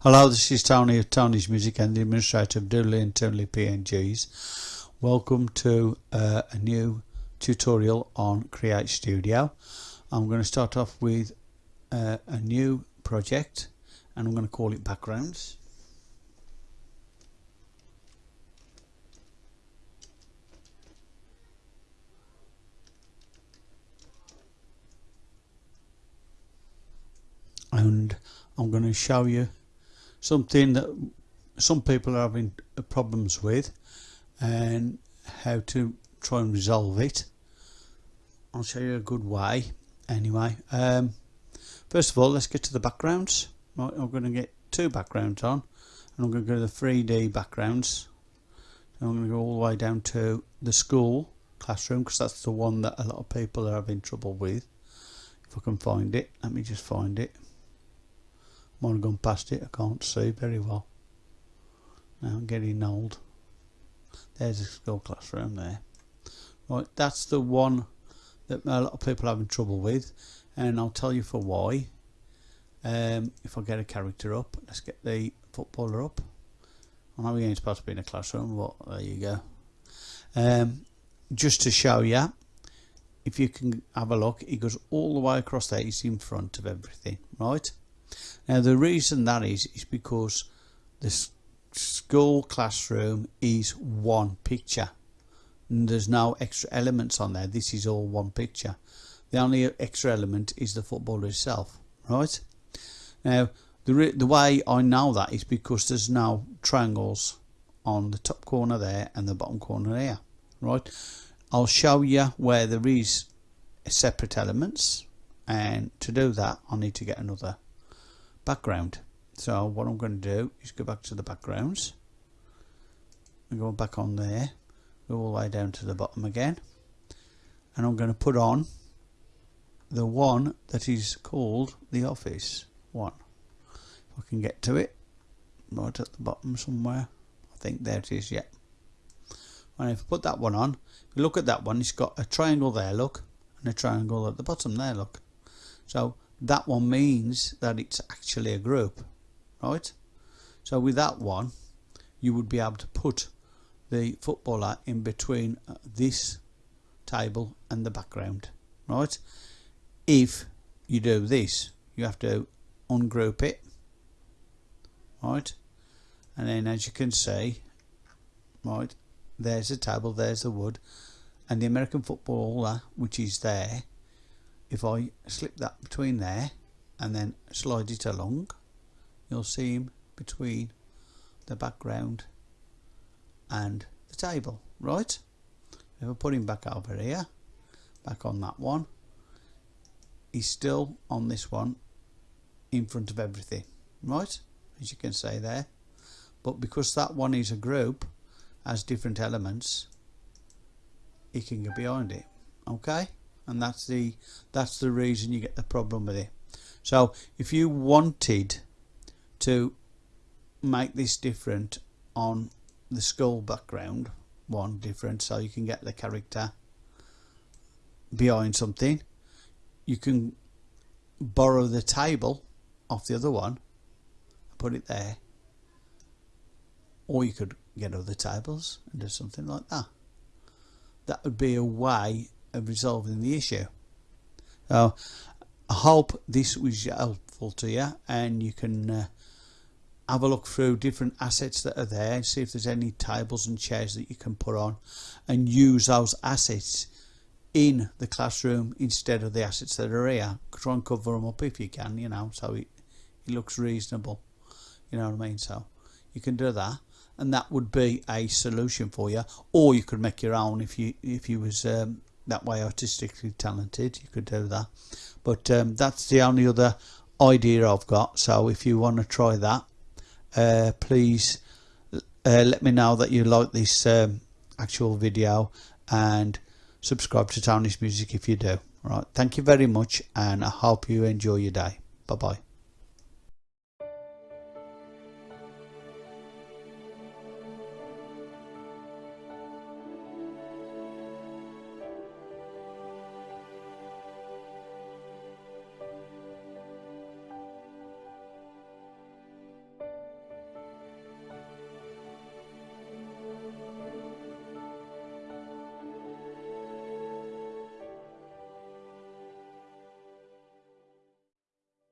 Hello, this is Tony of Tony's Music and the administrator of Doodly and Toonly PNGs. Welcome to uh, a new tutorial on Create Studio. I'm going to start off with uh, a new project and I'm going to call it Backgrounds. And I'm going to show you something that some people are having problems with and how to try and resolve it. I'll show you a good way. Anyway um, first of all let's get to the backgrounds. Right, I'm going to get two backgrounds on and I'm going to go to the 3D backgrounds. I'm going to go all the way down to the school classroom because that's the one that a lot of people are having trouble with. If I can find it let me just find it have gone past it, I can't see very well. Now I'm getting old. There's a school classroom there. Right, that's the one that a lot of people are having trouble with and I'll tell you for why. Um, if I get a character up, let's get the footballer up. I know ain't supposed to be in a classroom, but there you go. Um, just to show you, if you can have a look, it goes all the way across there, he's in front of everything, right? Now the reason that is is because the school classroom is one picture. And there's no extra elements on there. This is all one picture. The only extra element is the footballer itself right? Now the, the way I know that is because there's now triangles on the top corner there and the bottom corner here right? I'll show you where there is separate elements and to do that I need to get another background. So what I'm going to do is go back to the backgrounds. And go back on there. Go all the way down to the bottom again. And I'm going to put on the one that is called the office one. If I can get to it right at the bottom somewhere I think there it is yeah. And if I put that one on if you look at that one. It's got a triangle there look and a triangle at the bottom there look. So that one means that it's actually a group right? So with that one you would be able to put the footballer in between uh, this table and the background right? If you do this you have to ungroup it right? And then as you can see right there's the table there's the wood and the American footballer which is there if I slip that between there and then slide it along you'll see him between the background and the table right? If I put him back over here back on that one he's still on this one in front of everything right? As you can see there. But because that one is a group has different elements he can get behind it okay and that's the that's the reason you get the problem with it. So if you wanted to make this different on the skull background one different so you can get the character behind something you can borrow the table off the other one put it there or you could get other tables and do something like that. That would be a way of resolving the issue. So I hope this was helpful to you and you can uh, have a look through different assets that are there and see if there's any tables and chairs that you can put on and use those assets in the classroom instead of the assets that are here. Try and cover them up if you can you know so it, it looks reasonable. You know what I mean? So you can do that and that would be a solution for you or you could make your own if you if you was um, that way artistically talented you could do that. But um, that's the only other idea I've got. So if you want to try that uh, please uh, let me know that you like this um, actual video and subscribe to Tony's Music if you do. Right. Thank you very much and I hope you enjoy your day. Bye bye